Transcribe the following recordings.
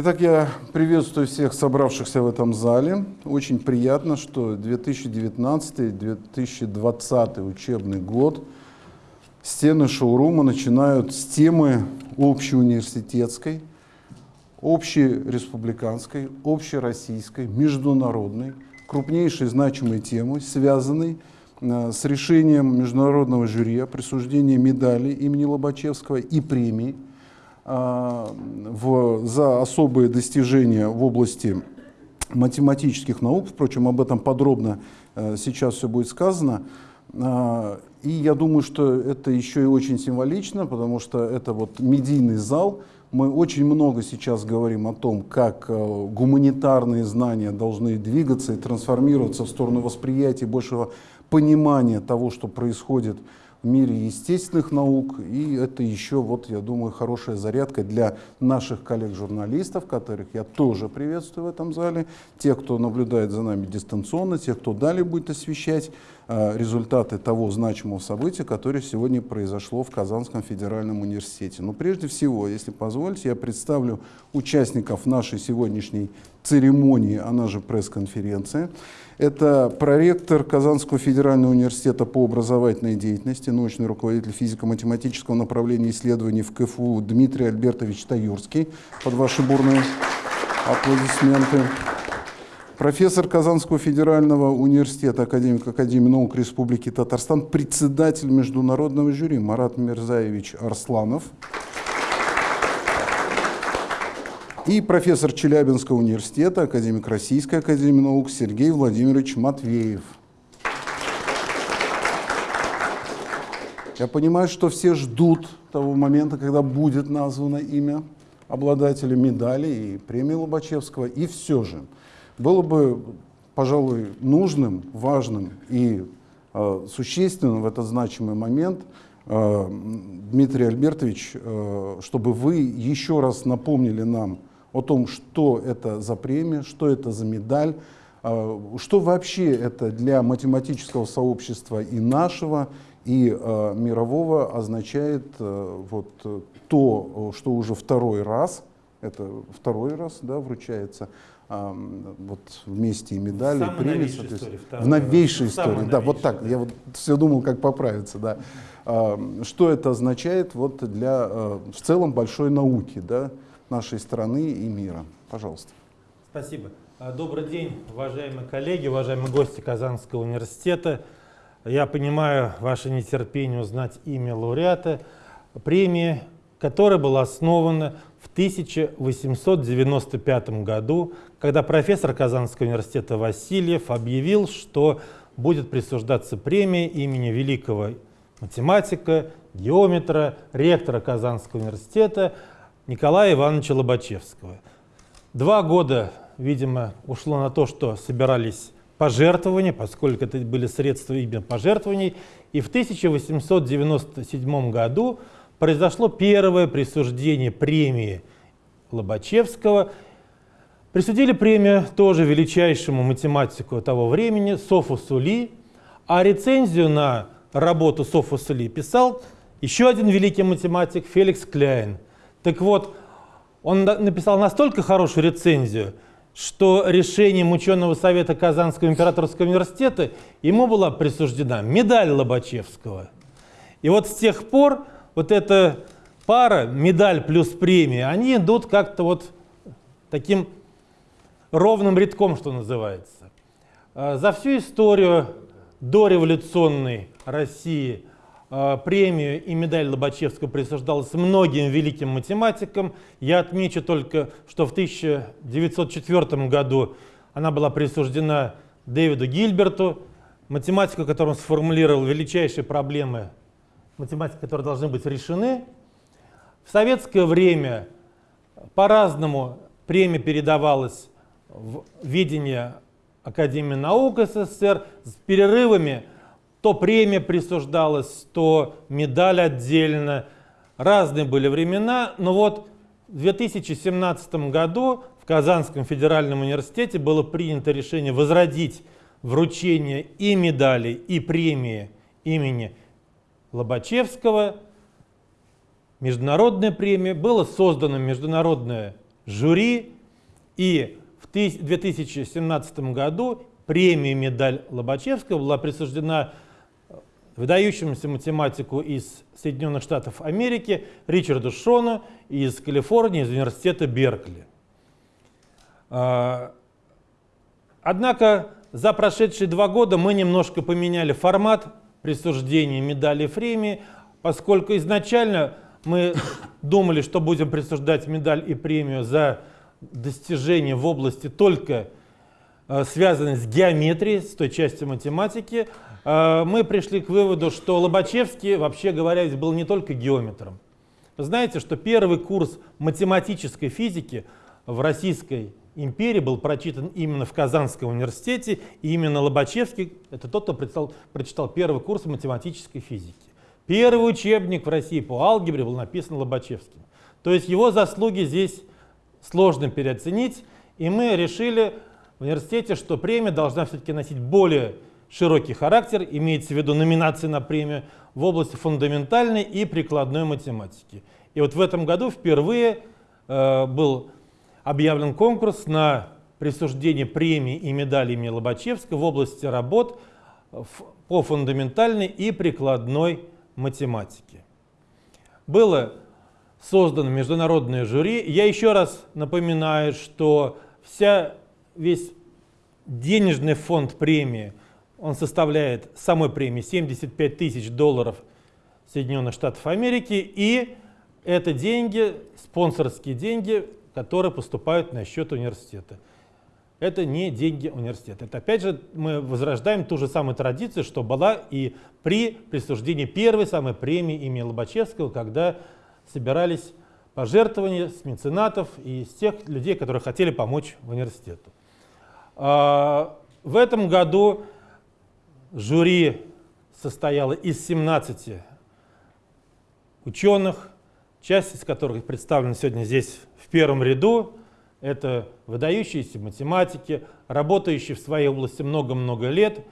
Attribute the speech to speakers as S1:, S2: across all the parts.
S1: Итак, я приветствую всех собравшихся в этом зале. Очень приятно, что 2019-2020 учебный год стены шоурума начинают с темы общеуниверситетской, общереспубликанской, общероссийской, международной, крупнейшей значимой темы, связанной э, с решением международного жюри о присуждении медали имени Лобачевского и премии – в, за особые достижения в области математических наук. Впрочем, об этом подробно э, сейчас все будет сказано. А, и я думаю, что это еще и очень символично, потому что это вот медийный зал. Мы очень много сейчас говорим о том, как э, гуманитарные знания должны двигаться и трансформироваться в сторону восприятия большего понимания того, что происходит в мире естественных наук. И это еще, вот, я думаю, хорошая зарядка для наших коллег-журналистов, которых я тоже приветствую в этом зале, тех, кто наблюдает за нами дистанционно, тех, кто далее будет освещать э, результаты того значимого события, которое сегодня произошло в Казанском федеральном университете. Но прежде всего, если позволите, я представлю участников нашей сегодняшней церемонии, она же пресс-конференция. Это проректор Казанского федерального университета по образовательной деятельности, научный руководитель физико-математического направления исследований в КФУ Дмитрий Альбертович Таюрский. Под ваши бурные аплодисменты. Профессор Казанского федерального университета, академик Академии наук Республики Татарстан, председатель международного жюри Марат Мирзаевич Арсланов и профессор Челябинского университета, академик Российской академии наук Сергей Владимирович Матвеев. Я понимаю, что все ждут того момента, когда будет названо имя обладателя медали и премии Лобачевского. И все же было бы, пожалуй, нужным, важным и э, существенным в этот значимый момент, э, Дмитрий Альбертович, э, чтобы вы еще раз напомнили нам о том, что это за премия, что это за медаль, а, что вообще это для математического сообщества и нашего, и э, мирового означает э, вот то, что уже второй раз, это второй раз да, вручается, э, вот вместе и медали, и премии. В новейшей раз. истории, да, вот так, да. я вот все думал, как поправиться, да. Э, что это означает вот для э, в целом большой науки, да, нашей страны и мира. Пожалуйста.
S2: Спасибо. А, добрый день, уважаемые коллеги, уважаемые гости Казанского университета. Я понимаю ваше нетерпение узнать имя лауреата премии, которая была основана в 1895 году, когда профессор Казанского университета Васильев объявил, что будет присуждаться премия имени великого математика, геометра, ректора Казанского университета Николая Ивановича Лобачевского. Два года, видимо, ушло на то, что собирались пожертвования, поскольку это были средства именно пожертвований. И в 1897 году произошло первое присуждение премии Лобачевского. Присудили премию тоже величайшему математику того времени Софу Сули, а рецензию на работу Софу Сули писал еще один великий математик Феликс Кляйн – так вот, он написал настолько хорошую рецензию, что решением ученого совета Казанского императорского университета ему была присуждена медаль Лобачевского. И вот с тех пор вот эта пара, медаль плюс премия, они идут как-то вот таким ровным рядком, что называется. А за всю историю дореволюционной России – премию и медаль Лобачевского присуждалась многим великим математикам. Я отмечу только, что в 1904 году она была присуждена Дэвиду Гильберту, математику, которым сформулировал величайшие проблемы математики, которые должны быть решены. В советское время по-разному премия передавалась в ведение Академии наук СССР с перерывами то премия присуждалась, то медаль отдельно. Разные были времена, но вот в 2017 году в Казанском федеральном университете было принято решение возродить вручение и медали, и премии имени Лобачевского. Международная премия. Было создано международное жюри. И в 2017 году премия «Медаль Лобачевского» была присуждена выдающемуся математику из Соединенных Штатов Америки Ричарду Шону из Калифорнии, из университета Беркли. А, однако за прошедшие два года мы немножко поменяли формат присуждения медали премии, поскольку изначально мы думали, что будем присуждать медаль и премию за достижения в области только а, связанной с геометрией, с той частью математики, а, мы пришли к выводу, что Лобачевский, вообще говоря, был не только геометром. Вы знаете, что первый курс математической физики в Российской империи был прочитан именно в Казанском университете, и именно Лобачевский, это тот, кто прочитал, прочитал первый курс математической физики. Первый учебник в России по алгебре был написан Лобачевским. То есть его заслуги здесь сложно переоценить, и мы решили в университете, что премия должна все-таки носить более широкий характер, имеется в виду номинации на премию в области фундаментальной и прикладной математики. И вот в этом году впервые э, был объявлен конкурс на присуждение премии и медали имени Лобачевского в области работ по фундаментальной и прикладной математике. Было создано международное жюри. Я еще раз напоминаю, что вся, весь денежный фонд премии – он составляет самой премии 75 тысяч долларов Соединенных Штатов Америки. И это деньги, спонсорские деньги, которые поступают на счет университета. Это не деньги университета. Это опять же мы возрождаем ту же самую традицию, что была и при присуждении первой самой премии имени Лобачевского, когда собирались пожертвования с меценатов и с тех людей, которые хотели помочь университету. А, в этом году Жюри состояло из 17 ученых, часть из которых представлена сегодня здесь в первом ряду. Это выдающиеся математики, работающие в своей области много-много лет.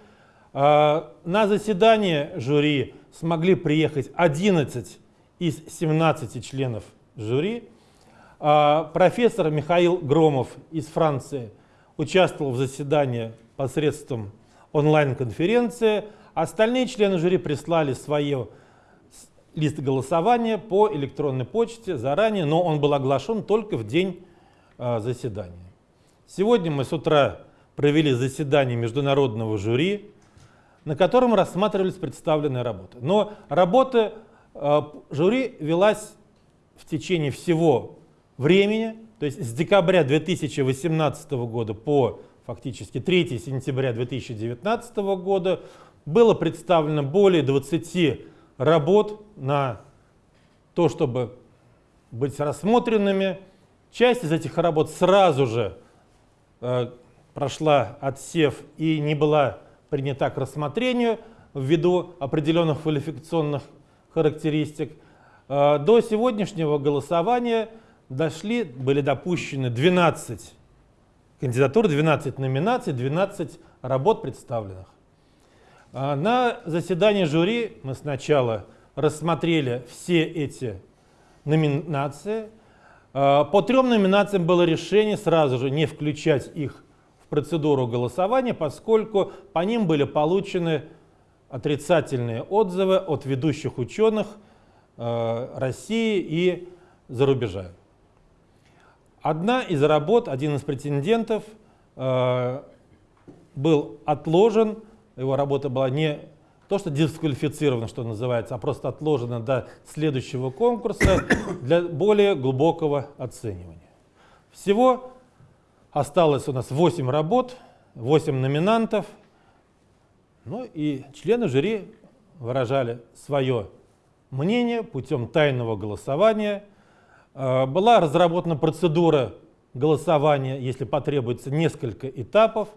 S2: А, на заседание жюри смогли приехать 11 из 17 членов жюри. А, профессор Михаил Громов из Франции участвовал в заседании посредством онлайн-конференция. Остальные члены жюри прислали свое лист голосования по электронной почте заранее, но он был оглашен только в день э, заседания. Сегодня мы с утра провели заседание международного жюри, на котором рассматривались представленные работы. Но работа э, жюри велась в течение всего времени, то есть с декабря 2018 года по фактически 3 сентября 2019 года, было представлено более 20 работ на то, чтобы быть рассмотренными. Часть из этих работ сразу же э, прошла отсев и не была принята к рассмотрению ввиду определенных квалификационных характеристик. Э, до сегодняшнего голосования дошли, были допущены 12 кандидатур, 12 номинаций, 12 работ представленных. А, на заседании жюри мы сначала рассмотрели все эти номинации. А, по трем номинациям было решение сразу же не включать их в процедуру голосования, поскольку по ним были получены отрицательные отзывы от ведущих ученых а, России и за рубежа. Одна из работ, один из претендентов э, был отложен, его работа была не то, что дисквалифицирована, что называется, а просто отложена до следующего конкурса для более глубокого оценивания. Всего осталось у нас 8 работ, 8 номинантов, ну и члены жюри выражали свое мнение путем тайного голосования – была разработана процедура голосования, если потребуется несколько этапов,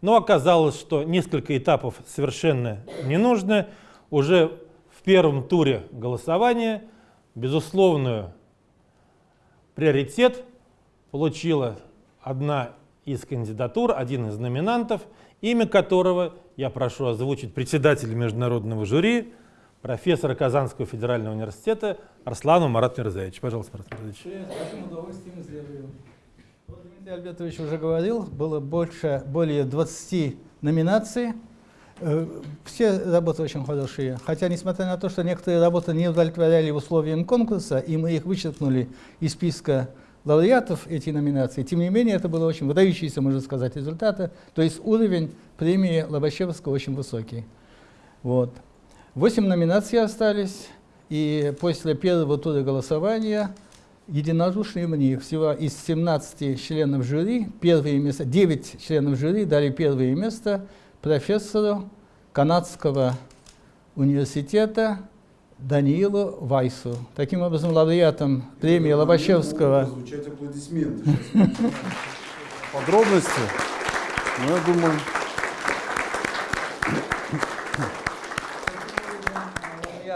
S2: но оказалось, что несколько этапов совершенно не нужно. Уже в первом туре голосования безусловную приоритет получила одна из кандидатур, один из номинантов, имя которого я прошу озвучить председателя международного жюри, профессора Казанского федерального университета Арслану Марат Мирзаевич. Пожалуйста, Марат Мирзаевич.
S3: Дмитрий Альбертович уже говорил, было больше, более 20 номинаций. Э, Все работы очень хорошие, хотя, несмотря на то, что некоторые работы не удовлетворяли условиям конкурса, и мы их вычеркнули из списка лауреатов эти номинации, тем не менее, это было очень выдающиеся, можно сказать, результаты. То есть уровень премии Лобачевского очень высокий. Вот. Восемь номинаций остались, и после первого тура голосования единодушные мне всего из 17 членов жюри, первые места, 9 членов жюри дали первое место профессору канадского университета Даниилу Вайсу. Таким образом, лауреатом премии Лобачевского
S1: Звучать аплодисменты. Подробности. Но я думаю,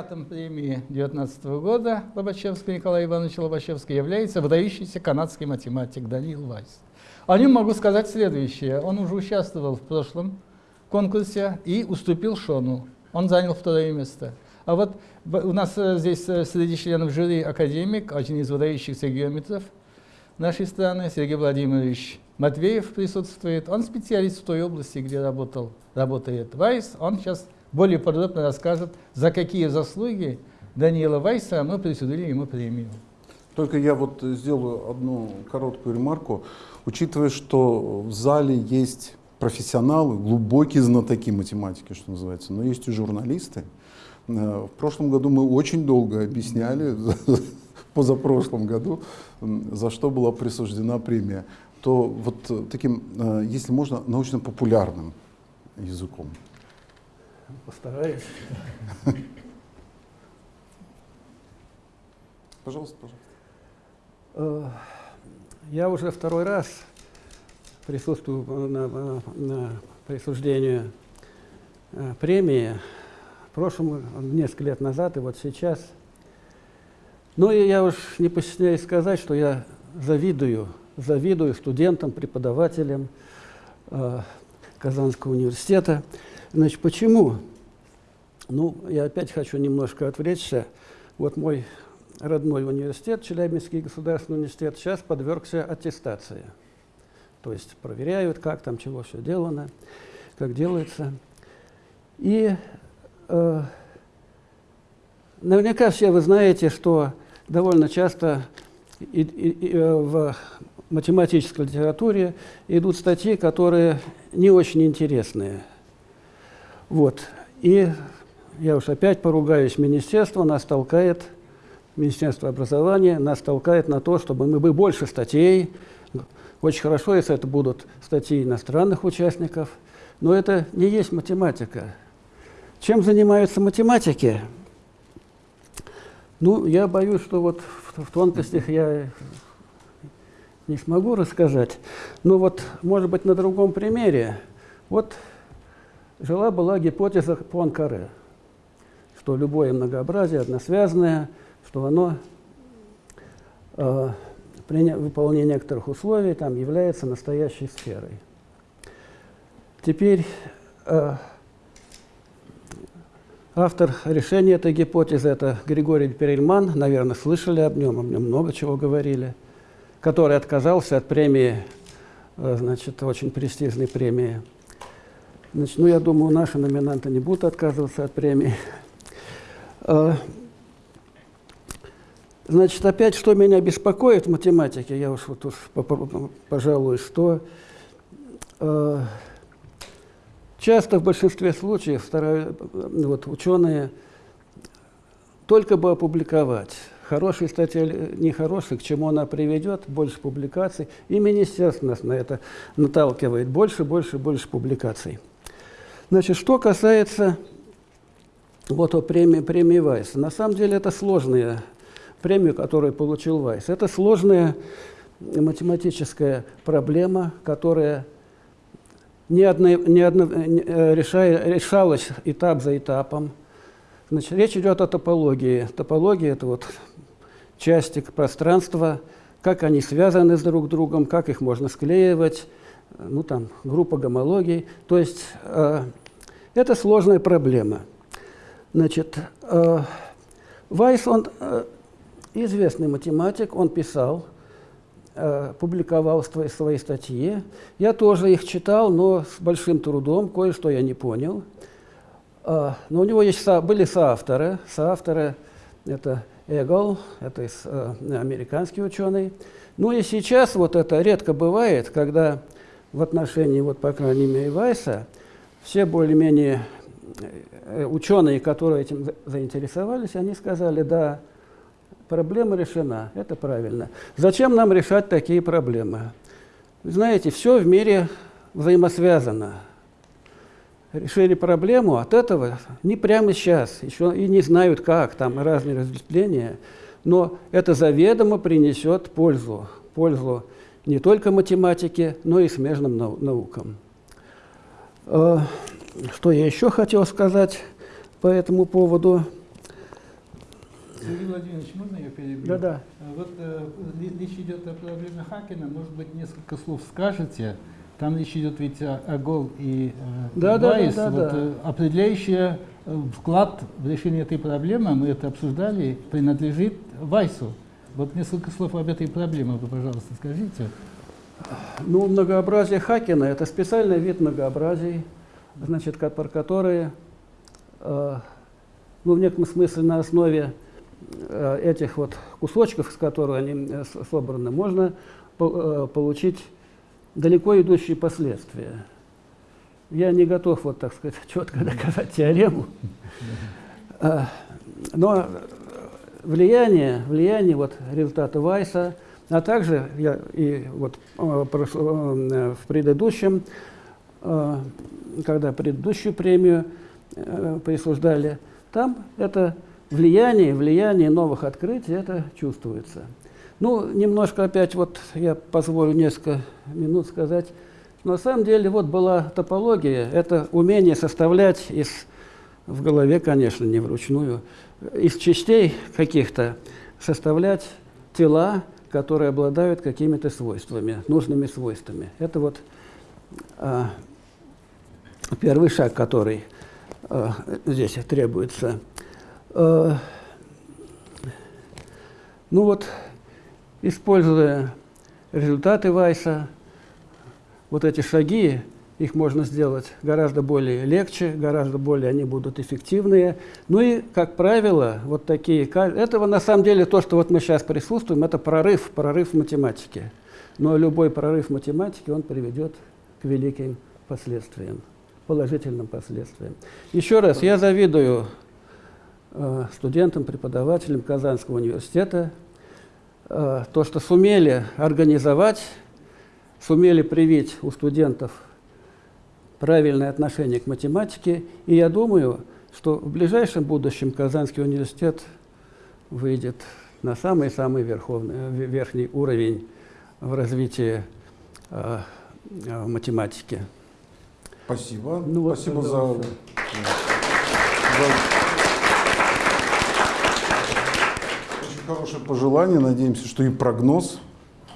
S3: Лауреатом премии 2019 года Лобачевского Николая Ивановича Лобачевского является выдающийся канадский математик Даниил Вайс. О нем могу сказать следующее. Он уже участвовал в прошлом конкурсе и уступил Шону. Он занял второе место. А вот у нас э, здесь э, среди членов жюри академик, один из выдающихся геометров нашей страны, Сергей Владимирович Матвеев присутствует. Он специалист в той области, где работал, работает Вайс. Он сейчас более подробно расскажет, за какие заслуги Даниила Вайса мы присудили ему премию.
S1: Только я вот сделаю одну короткую ремарку. Учитывая, что в зале есть профессионалы, глубокие знатоки математики, что называется, но есть и журналисты. Э, В прошлом году мы очень долго объясняли, позапрошлом году, за что была присуждена премия. То вот таким, э, если можно, научно-популярным языком.
S4: Постараюсь.
S1: Пожалуйста, пожалуйста.
S4: Э, Я уже второй раз присутствую на, на- присуждении э, премии. В прошлом, несколько лет назад и вот сейчас. Ну и я уж не постесняюсь сказать, что я завидую, завидую студентам, преподавателям э, Казанского университета. Значит, почему? Ну, я опять хочу немножко отвлечься. Вот мой родной университет, Челябинский государственный университет, сейчас подвергся аттестации. То есть проверяют, как там, чего все делано, как делается. И э, наверняка все вы знаете, что довольно часто и- и- и, э, в математической литературе идут статьи, которые не очень интересные. Вот. И я уж опять поругаюсь, министерство нас толкает, Министерство образования нас толкает на то, чтобы мы бы больше статей, очень хорошо, если это будут статьи иностранных участников, но это не есть математика. Чем занимаются математики? Ну, я боюсь, что вот в, в тонкостях я не смогу рассказать. Но вот, может быть, на другом примере. Вот жила-была гипотеза Пуанкаре, что любое многообразие односвязанное, что оно э, при не- выполнении некоторых условий там является настоящей сферой. Теперь э, автор решения этой гипотезы это Григорий Перельман, наверное, слышали об нем, о нем много чего говорили, который отказался от премии, э, значит, очень престижной премии. Значит, ну, я думаю, наши номинанты не будут отказываться от премии. Э, Значит, опять, что меня беспокоит в математике, я уж вот уж, по- по- пожалуй, что э, часто в большинстве случаев стараются, вот, ученые только бы опубликовать. Хорошая статья или нехорошая, к чему она приведет, больше публикаций. И министерство нас на это наталкивает. Больше, больше, больше публикаций. Значит, что касается вот о премии, премии Вайса. На самом деле это сложная премия, которую получил Вайс. Это сложная математическая проблема, которая не одно, не одно, не, э, решая- решалась этап за этапом. Значит, речь идет о топологии. Топология – это вот части пространства, как они связаны с друг другом, как их можно склеивать, ну там группа гомологий. То есть э, это сложная проблема. Значит, э, Вайс, он э, известный математик, он писал, э, публиковал свои, свои статьи. Я тоже их читал, но с большим трудом, кое-что я не понял. Э, но у него есть, со, были соавторы. Соавторы – это Эгл, это из, э, американский ученый. Ну и сейчас вот это редко бывает, когда в отношении, вот, по крайней мере, Вайса, все более-менее э, ученые, которые этим заинтересовались, они сказали, да, проблема решена, это правильно. Зачем нам решать такие проблемы? знаете, все в мире взаимосвязано. Решили проблему, от этого не прямо сейчас, еще и не знают как, там разные разветвления, но это заведомо принесет пользу, пользу не только математике, но и смежным наукам. Э, что я еще хотел сказать по этому поводу?
S3: Сергей Владимирович, можно я перебью?
S4: Да, да.
S3: Вот э, речь идет о проблеме Хакена. Может быть, несколько слов скажете? Там речь идет ведь о, о ГОЛ и э,
S4: да,
S3: Вайс.
S4: Да, да,
S3: вот,
S4: да.
S3: Э, определяющий э, вклад в решение этой проблемы, мы это обсуждали, принадлежит Вайсу. Вот несколько слов об этой проблеме вы, пожалуйста, скажите.
S4: Ну, многообразие Хакена – это специальный вид многообразий, значит, про которые, э, ну, в некотором смысле на основе э, этих вот кусочков, с которых они э, собраны, можно по, э, получить далеко идущие последствия. Я не готов, вот так сказать, четко доказать теорему, э, но влияние, влияние вот результата Вайса, а также я и вот э, в предыдущем, э, когда предыдущую премию э, присуждали, там это влияние, влияние новых открытий, это чувствуется. Ну, немножко опять вот я позволю несколько минут сказать. На самом деле вот была топология, это умение составлять из, в голове, конечно, не вручную, из частей каких-то составлять тела, которые обладают какими-то свойствами, нужными свойствами. Это вот а, первый шаг, который а, здесь требуется. А, ну вот, используя результаты Вайса, вот эти шаги их можно сделать гораздо более легче, гораздо более они будут эффективные. Ну и, как правило, вот такие... Этого на самом деле то, что вот мы сейчас присутствуем, это прорыв, прорыв в математике. Но любой прорыв в математике, он приведет к великим последствиям, положительным последствиям. Еще раз, я завидую э, студентам, преподавателям Казанского университета, э, то, что сумели организовать, сумели привить у студентов правильное отношение к математике. И я думаю, что в ближайшем будущем Казанский университет выйдет на самый-самый верхний уровень в развитии э, э, математики.
S1: Спасибо. Ну, Спасибо вот, за, за очень хорошее пожелание. Надеемся, что и прогноз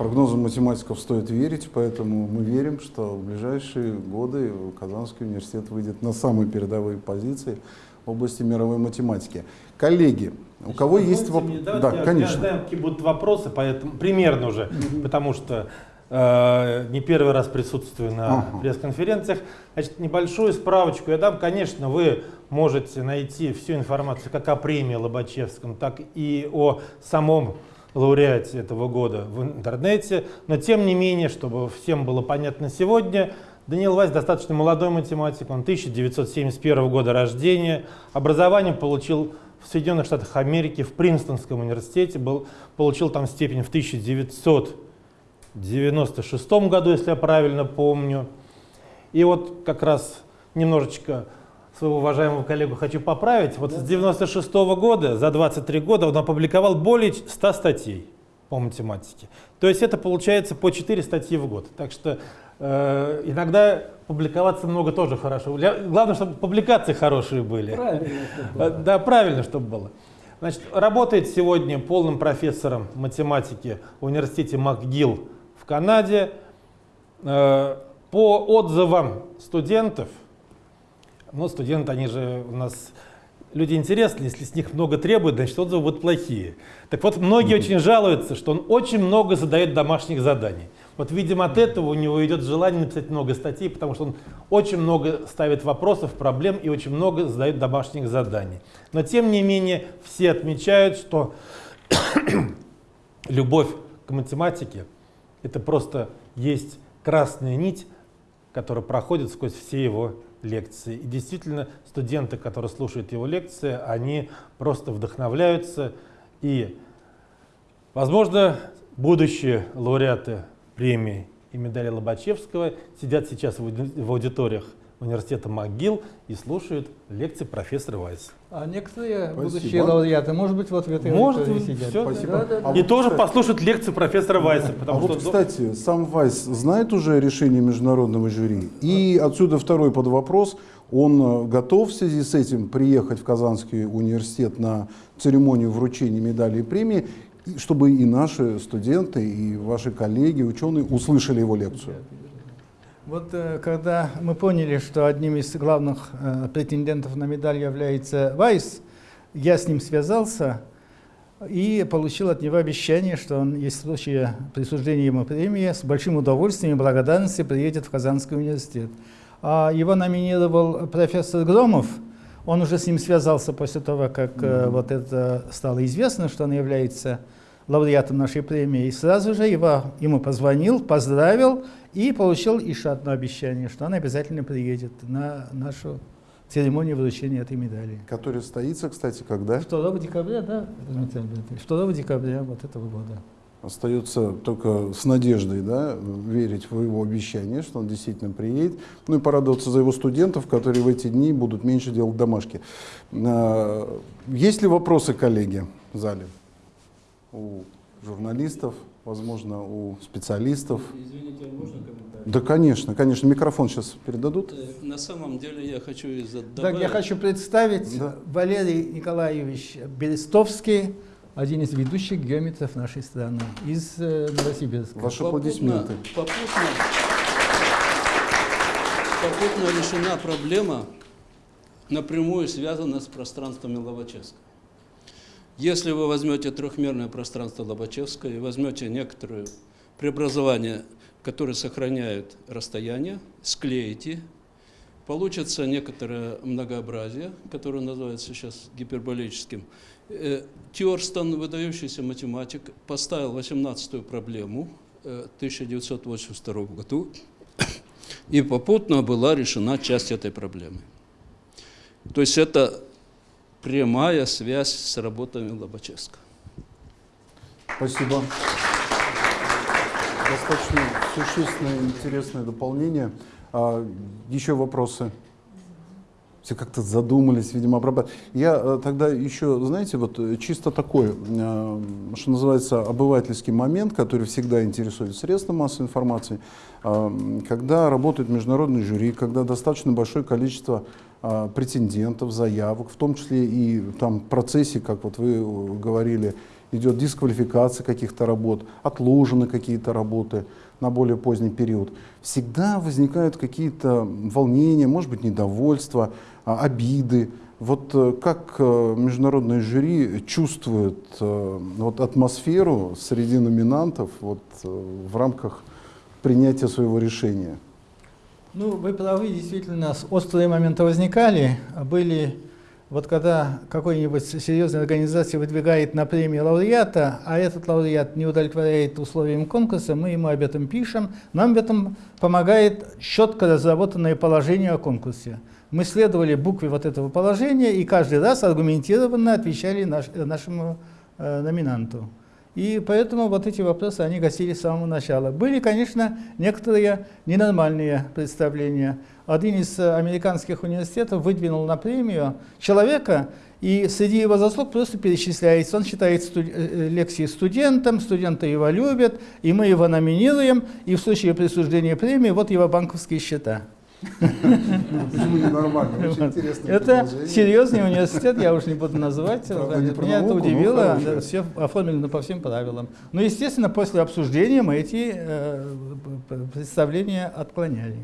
S1: Прогнозам математиков стоит верить, поэтому мы верим, что в ближайшие годы Казанский университет выйдет на самые передовые позиции в области мировой математики. Коллеги, у кого есть
S2: вопросы? Да, я, конечно. Какие будут вопросы, поэтому примерно уже, потому что э, не первый раз присутствую на ага. пресс-конференциях. Значит, небольшую справочку я дам. Конечно, вы можете найти всю информацию как о премии Лобачевском, так и о самом лауреате этого года в интернете, но тем не менее, чтобы всем было понятно сегодня, Даниил Вайс достаточно молодой математик, он 1971 года рождения, образование получил в Соединенных Штатах Америки, в Принстонском университете, был, получил там степень в 1996 году, если я правильно помню. И вот как раз немножечко своего уважаемого коллегу хочу поправить. Вот с 96 -го года, за 23 года, он опубликовал более 100 статей по математике. То есть это получается по 4 статьи в год. Так что э, иногда публиковаться много тоже хорошо. Главное, чтобы публикации хорошие были.
S4: Правильно,
S2: чтобы было. Да, правильно, чтобы было. Значит, работает сегодня полным профессором математики в университете МакГилл в Канаде. Э, по отзывам студентов, ну, студенты, они же у нас люди интересные, если с них много требуют, значит отзывы будут плохие. Так вот, многие очень жалуются, что он очень много задает домашних заданий. Вот, видимо, от этого у него идет желание написать много статей, потому что он очень много ставит вопросов, проблем и очень много задает домашних заданий. Но, тем не менее, все отмечают, что любовь к математике – это просто есть красная нить, которая проходит сквозь все его лекции. И действительно, студенты, которые слушают его лекции, они просто вдохновляются. И, возможно, будущие лауреаты премии и медали Лобачевского сидят сейчас в аудиториях университета МcГилл и слушают лекции профессора Вайса.
S3: А некоторые
S1: Спасибо.
S3: будущие лауреаты, может быть, вот в этой
S2: Может,
S3: сидят.
S2: всё.
S1: Спасибо.
S3: Да, да, да.
S1: А
S2: и
S1: вот,
S2: тоже
S1: кстати,
S2: послушают лекции профессора Вайса.
S1: А
S2: Потому
S1: вот,
S2: что
S1: кстати, сам Вайс знает уже решение международного жюри. И отсюда второй под вопрос. Он э, готов в связи с этим приехать в Казанский университет на церемонию вручения медалей и премии, чтобы и наши студенты, и ваши коллеги, ученые услышали его лекцию.
S3: Вот э, когда мы поняли, что одним из главных э, претендентов на медаль является Вайс, я с ним связался и получил от него обещание, что он, если в случае присуждения ему премии, с большим удовольствием и благодарностью приедет в Казанский университет. А его номинировал профессор Громов, он уже с ним связался после того, как э, вот это стало известно, что он является лауреатом нашей премии, и сразу же его, ему позвонил, поздравил и получил еще одно обещание, что он обязательно приедет на нашу церемонию вручения этой медали.
S1: Который состоится, кстати, когда?
S3: 2 декабря, да, Дмитрий Альбертович? 2 декабря вот этого года.
S1: Остается только с надеждой да, верить в его обещание, что он действительно приедет. Ну и порадоваться за его студентов, которые в эти дни будут меньше делать домашки. А, Есть ли вопросы, коллеги, в зале? У журналистов, возможно, у специалистов?
S5: Извините, а можно комментарий?
S1: Да, конечно, конечно. Микрофон сейчас передадут.
S5: Э, На самом деле я хочу за-
S3: Так,
S5: добавить.
S3: я хочу представить
S1: Да.
S3: Валерий Николаевич Берестовский, один из ведущих геометров нашей страны, из э, Новосибирска.
S1: Ваши
S5: Попутно-
S1: аплодисменты.
S5: Попутно, попутно решена проблема, напрямую связана с пространствами Лобачевска. Если вы возьмете трехмерное пространство Лобачевска и возьмете некоторые преобразования, которые сохраняют расстояние, склеите, получится некоторое многообразие, которое называется сейчас гиперболическим. Э, Тьорстон, выдающийся математик, поставил 18-ю проблему э, в 1982 году, и попутно была решена часть этой проблемы. То есть это прямая связь с работами Лобачевска.
S1: Спасибо. Достаточно существенное, интересное дополнение. А, еще вопросы? Все как-то задумались, видимо, обрабатывать. Я э, тогда еще, знаете, вот э, чисто такой, э, что называется, обывательский момент, который всегда интересует средства массовой информации, э, когда работает международный жюри, когда достаточно большое количество претендентов, заявок, в том числе и там в процессе, как вот вы говорили, идет дисквалификация каких-то работ, отложены какие-то работы на более поздний период. Всегда возникают какие-то волнения, может быть, недовольство, обиды. Вот э, как э, международное жюри чувствует э, вот атмосферу среди номинантов вот, в рамках принятия своего решения?
S3: Ну, вы правы, действительно, с- острые моменты возникали. А Были, вот когда какой-нибудь серьезная организация выдвигает на премию лауреата, а этот лауреат не удовлетворяет условиям конкурса, мы ему об этом пишем. Нам в этом помогает четко разработанное положение о конкурсе. Мы следовали букве вот этого положения и каждый раз аргументированно отвечали наш- э, нашему э, номинанту. И поэтому вот эти вопросы, они гасили с самого начала. Были, конечно, некоторые ненормальные представления. Один из американских университетов выдвинул на премию человека, и среди его заслуг просто перечисляется. Он читает студ- э, э, лекции студентам, студенты его любят, и мы его номинируем, и в случае присуждения премии вот его банковские счета.
S1: Почему ненормально? Очень интересное
S3: Это серьезный университет, я уж не буду называть.
S1: Не
S3: Меня это
S1: но
S3: удивило. Все оформлено по всем правилам. Но, естественно, после обсуждения мы эти э, представления отклоняли.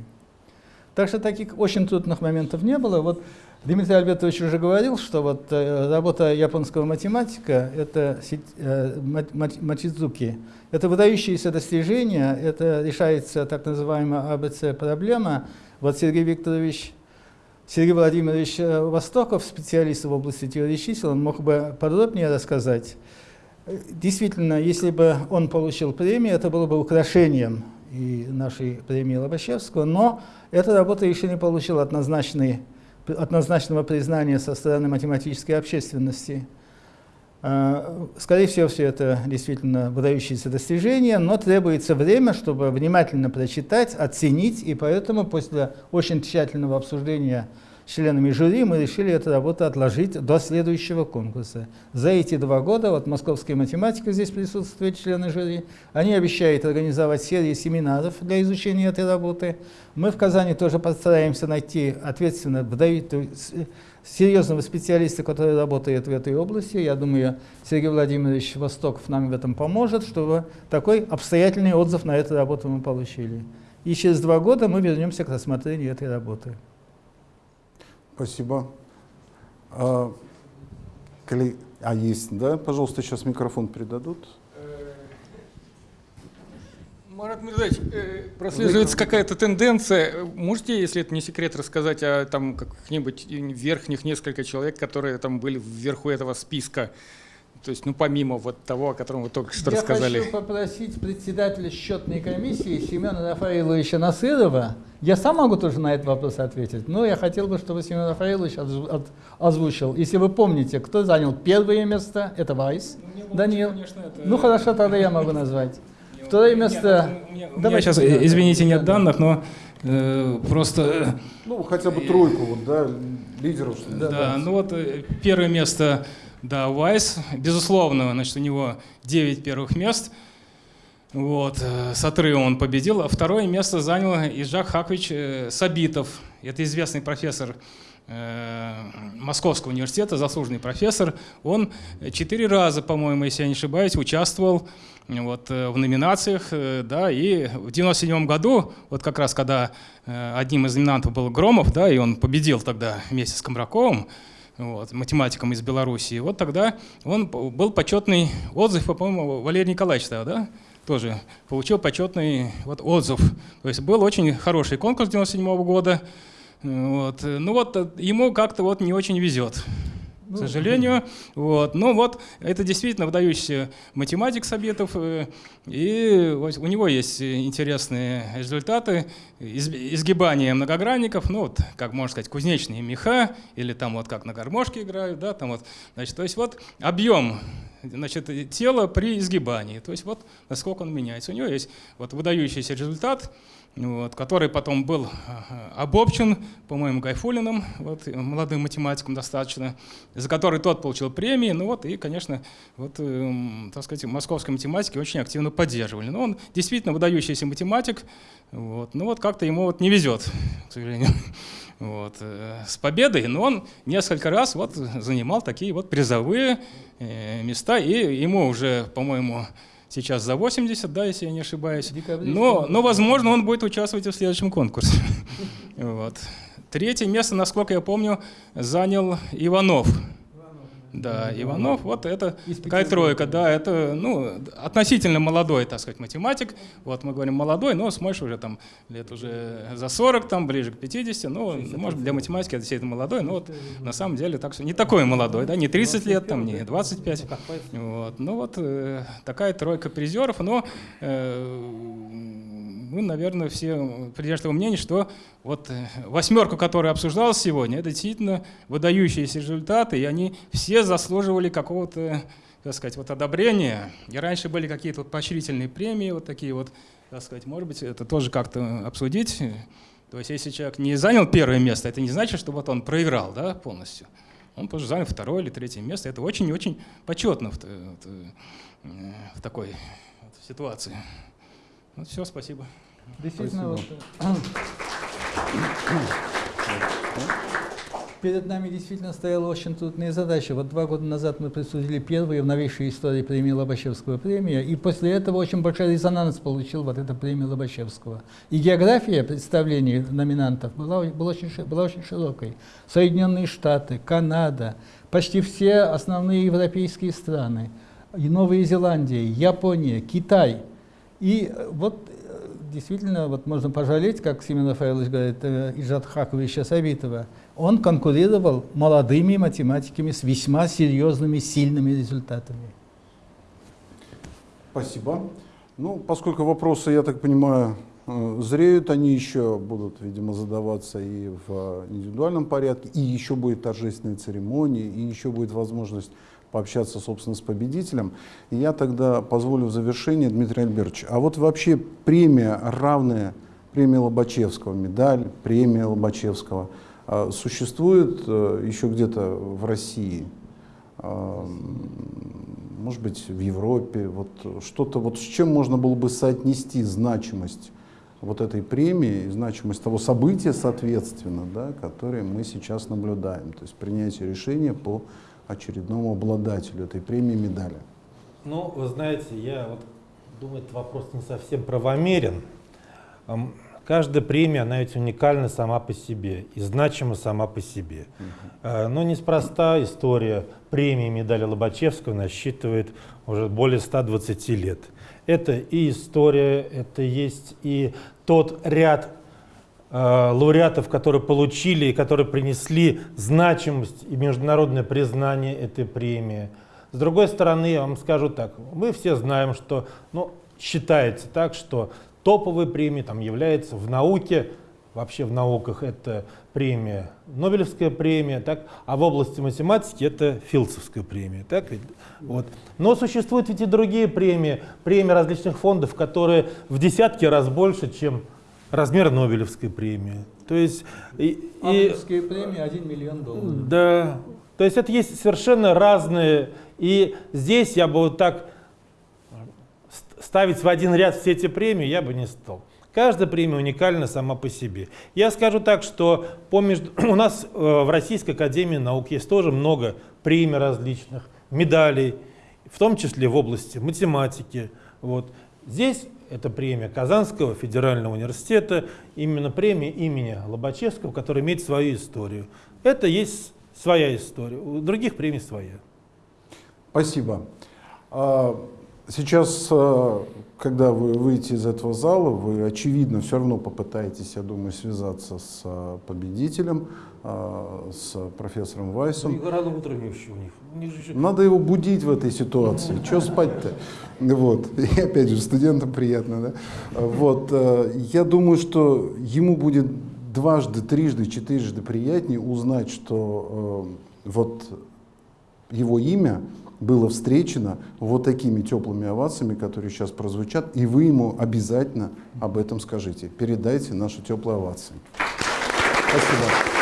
S3: Так что таких очень трудных моментов не было. Вот Дмитрий Альбертович уже говорил, что вот э, работа японского математика, это э, Ма- Ма- Мачидзуки, это выдающиеся достижения, это решается так называемая АБЦ-проблема. Вот Сергей Викторович, Сергей Владимирович э, Востоков, специалист в области теории чисел, он мог бы подробнее рассказать. Действительно, если бы он получил премию, это было бы украшением и нашей премии Лобачевского, но эта работа еще не получила однозначный однозначного признания со стороны математической общественности. А, Скорее всего, все это действительно выдающиеся достижения, но требуется время, чтобы внимательно прочитать, оценить, и поэтому после очень тщательного обсуждения членами жюри мы решили эту работу отложить до следующего конкурса. За эти два года, вот московская математика здесь присутствует, члены жюри, они обещают организовать серию семинаров для изучения этой работы. Мы в Казани тоже постараемся найти ответственно серьезного специалиста, который работает в этой области. Я думаю, Сергей Владимирович Востоков нам в этом поможет, чтобы такой обстоятельный отзыв на эту работу мы получили. И через два года мы вернемся к рассмотрению этой работы.
S1: Спасибо. А, коли- а, есть, да? Пожалуйста, сейчас микрофон передадут.
S6: Марат Мирзаевич, э, прослеживается какая-то тенденция. Можете, если это не секрет, рассказать о там каких-нибудь верхних несколько человек, которые там были вверху этого списка? То есть, ну, помимо вот того, о котором вы только что
S3: Я
S6: рассказали.
S3: хочу попросить председателя счетной комиссии Семена Рафаиловича Насырова. Я сам могу тоже на этот вопрос ответить, но я хотел бы, чтобы Семен Рафаилович озвучил. Если вы помните, кто занял первое место, это Вайс. Даниил.
S6: Конечно, это-
S3: Ну хорошо, тогда я могу назвать. Второе
S6: Нет,
S3: место...
S6: у меня, у меня
S3: Давайте,
S6: сейчас, э, извините, нет
S3: да.
S6: данных, но э, просто
S1: Ну, хотя бы тройку, вот, да, лидеров. что ли.
S3: Да,
S6: Да,
S3: да.
S6: ну вот э, первое место, да, Вайс, безусловно, значит, у него 9 первых мест. Вот, э, с отрывом он победил. А второе место занял Ижак Хакович э, Сабитов. Это известный профессор э, Московского университета, заслуженный профессор. Он четыре раза, по-моему, если я не ошибаюсь, участвовал вот, в номинациях, да, и в 97 году, вот как раз когда одним из номинантов был Громов, да, и он победил тогда вместе с Комраковым, вот, математиком из Белоруссии, вот тогда он был почетный отзыв, по-моему, Валерий Николаевич тогда, да, тоже получил почетный вот, отзыв. То есть был очень хороший конкурс 97 года, вот. Ну вот э, ему как-то вот не очень везет к сожалению. Вот. Ну вот, это действительно выдающийся математик Сабитов, э, и у него есть интересные результаты из- изгибания многогранников, ну вот, как можно сказать, кузнечные меха, или там вот как на гармошке играют, да, там вот, значит, то есть вот объем значит, тела при изгибании, то есть вот насколько он меняется. У него есть вот выдающийся результат, вот, который потом был э, обобщен, по-моему, Гайфулиным, вот, э, молодым математиком достаточно, за который тот получил премии, ну вот, и, конечно, вот, эм, так сказать, московские математики очень активно поддерживали. Но он действительно выдающийся математик, вот, ну вот как-то ему вот не везет, к сожалению, вот, э, с победой, но он несколько раз вот занимал такие вот призовые э, места, и ему уже, по-моему, сейчас за 80, да, если я не ошибаюсь. Но, но, возможно, он будет участвовать в следующем конкурсе. Вот. Третье место, насколько я помню, занял Иванов. Да, Иванов, вот это
S3: Из
S6: такая тройка, да, это ну, относительно молодой, так сказать, математик. Вот мы говорим молодой, но смотришь уже там лет уже за 40, там ближе к 50, ну, может, для математики это действительно молодой, но вот на самом деле так, что не такой молодой, да, не 30 лет, там, не 25. Вот. Ну вот э, такая тройка призеров, но э, мы, наверное, все придерживаемся того мнения, что вот э, восьмерку, которая обсуждалась сегодня, это действительно выдающиеся результаты, и они все заслуживали какого-то, так сказать, вот одобрения. И раньше были какие-то вот поощрительные премии, вот такие вот, так сказать, может быть, это тоже как-то обсудить. То есть если человек не занял первое место, это не значит, что вот он проиграл да, полностью. Он тоже занял второе или третье место. Это очень-очень почетно в, вот, э, в такой ситуации. Вот все, спасибо.
S3: Действительно,
S1: Спасибо.
S3: вот, Перед нами действительно стояла очень трудная задача. Вот два года назад мы присудили первую в новейшей истории премии Лобачевского премия, и после этого очень большой резонанс получил вот эта премия Лобачевского. И география представлений номинантов была, была, очень, была очень широкой. Соединенные Штаты, Канада, почти все основные европейские страны, и Новая Зеландия, Япония, Китай. И э, вот э, действительно, вот можно пожалеть, как Семен Рафаэлович говорит, э, Иджат Хаковича Савитова, он конкурировал молодыми математиками с весьма серьезными, сильными результатами.
S1: Спасибо. Ну, поскольку вопросы, я так понимаю, зреют, они еще будут, видимо, задаваться и в индивидуальном порядке, и еще будет торжественная церемония, и еще будет возможность пообщаться, собственно, с победителем. И я тогда позволю в завершение, Дмитрий Альбертович, а вот вообще премия, равная премии Лобачевского, медаль, премия Лобачевского, э, существует э, еще где-то в России? А, может быть, в Европе, вот что-то, вот с чем можно было бы соотнести значимость вот этой премии значимость того события, соответственно, да, которое мы сейчас наблюдаем, то есть принятие решения по очередному обладателю этой премии медали.
S2: Ну, вы знаете, я вот думаю, этот вопрос не совсем правомерен. Каждая премия, она ведь уникальна сама по себе и значима сама по себе. Э, Но неспроста история премии медали Лобачевского насчитывает уже более 120 лет. Это и история, это есть и тот ряд лауреатов, которые получили и которые принесли значимость и международное признание этой премии. С другой стороны, я вам скажу так, мы все знаем, что ну, считается так, что топовой премией там является в науке, вообще в науках это премия, Нобелевская премия, так, а в области математики это Филдсовская премия. Так? Вот. Но существуют ведь и другие премии, премии различных фондов, которые в десятки раз больше, чем размер Нобелевской премии. То есть, и, и-
S3: Нобелевская премия 1 миллион долларов.
S2: да. То есть это есть совершенно разные. И здесь я бы вот так ст- ставить в один ряд все эти премии я бы не стал. Каждая премия уникальна сама по себе. Я скажу так, что по между- у нас э, в Российской Академии Наук есть тоже много премий различных, медалей, в том числе в области математики. Вот. Здесь это премия Казанского федерального университета, именно премия имени Лобачевского, которая имеет свою историю. Это есть своя история, у других премий своя.
S1: Спасибо. Сейчас, а, когда вы выйдете из этого зала, вы, очевидно, все равно попытаетесь, я думаю, связаться с а, победителем, а, с профессором Вайсом.
S2: рано утром еще у них.
S1: Надо его будить в этой ситуации. Что спать-то? Вот. И опять же, студентам приятно, да? Вот. э, Я думаю, что ему будет дважды, трижды, четырежды приятнее узнать, что э, вот его имя было встречено вот такими теплыми овациями, которые сейчас прозвучат, и вы ему обязательно об этом скажите. Передайте наши теплые овации. Спасибо.